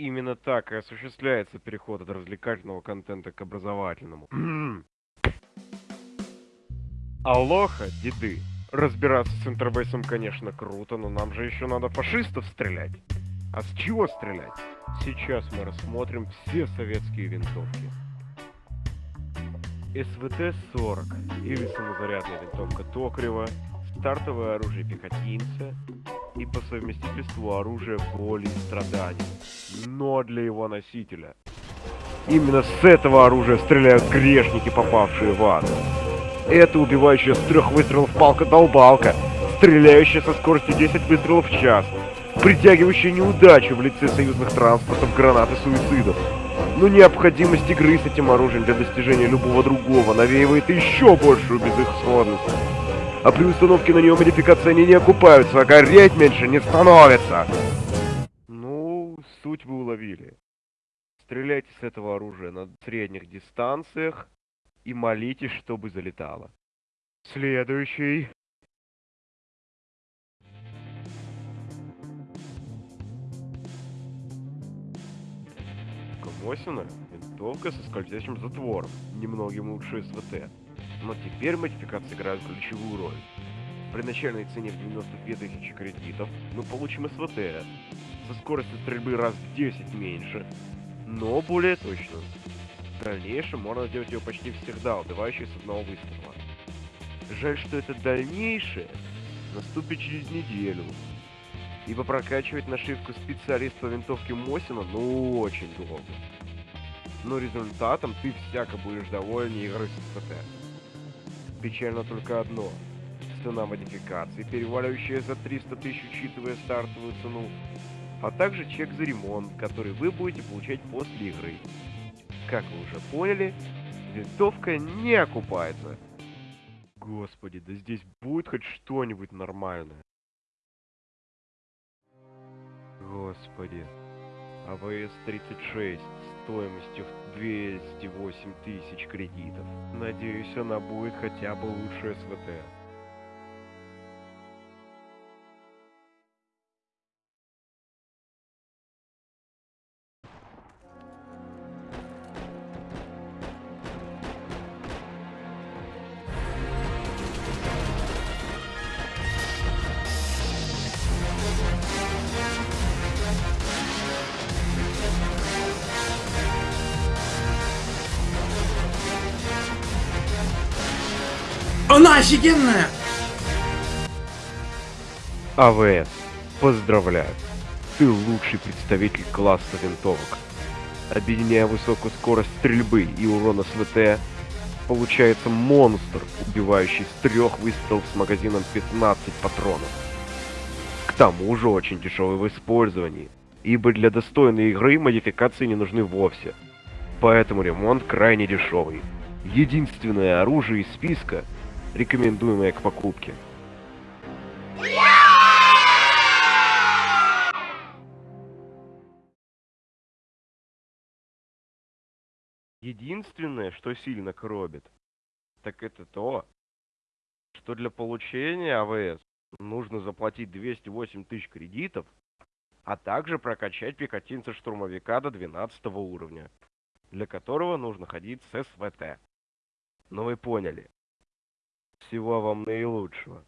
Именно так и осуществляется переход от развлекательного контента к образовательному. Алоха, деды. Разбираться с интербейсом, конечно, круто, но нам же еще надо фашистов стрелять. А с чего стрелять? Сейчас мы рассмотрим все советские винтовки. СВТ-40 или самозарядная винтовка Токарева, стартовое оружие пехотинца и по совместительству оружие боли и страданий, но для его носителя. Именно с этого оружия стреляют грешники, попавшие в ад. Это убивающая с трех выстрелов палка-долбалка, стреляющая со скоростью 10 выстрелов в час, притягивающая неудачу в лице союзных транспортов, гранат и суицидов. Но необходимость игры с этим оружием для достижения любого другого навеивает еще большую безысходность. А при установке на нее модификации они не окупаются, а гореть меньше не становится. Ну, суть вы уловили. Стреляйте с этого оружия на средних дистанциях и молитесь, чтобы залетало. Следующий. Мосина – винтовка со скользящим затвором, немногим лучше СВТ. Но теперь модификации играют ключевую роль. При начальной цене в 92 тысячи кредитов мы получим СВТ со скоростью стрельбы раз в 10 меньше, но более точную. В дальнейшем можно сделать ее почти всегда, убивающей с одного выстрела. Жаль, что это дальнейшее наступит через неделю, ибо прокачивать нашивку специалиста винтовки Мосина ну очень долго. Но результатом ты всяко будешь доволен игрой с СПТ. Печально только одно. Цена модификации, переваливающая за 300 тысяч, учитывая стартовую цену, а также чек за ремонт, который вы будете получать после игры. Как вы уже поняли, винтовка не окупается. Господи, да здесь будет хоть что-нибудь нормальное. Господи. АВС-36 стоимостью в 208 тысяч кредитов. Надеюсь, она будет хотя бы лучше СВТ. Она офигенная! АВС, поздравляю. Ты лучший представитель класса винтовок. Объединяя высокую скорость стрельбы и урон СВТ, получается монстр, убивающий с трех выстрелов с магазином 15 патронов. К тому же очень дешевый в использовании, ибо для достойной игры модификации не нужны вовсе. Поэтому ремонт крайне дешевый. Единственное оружие из списка, рекомендуемое к покупке. Единственное, что сильно коробит, так это то, что для получения АВС нужно заплатить 208 тысяч кредитов, а также прокачать пехотинца-штурмовика до 12 уровня, для которого нужно ходить с СВТ. Но вы поняли. Всего вам наилучшего.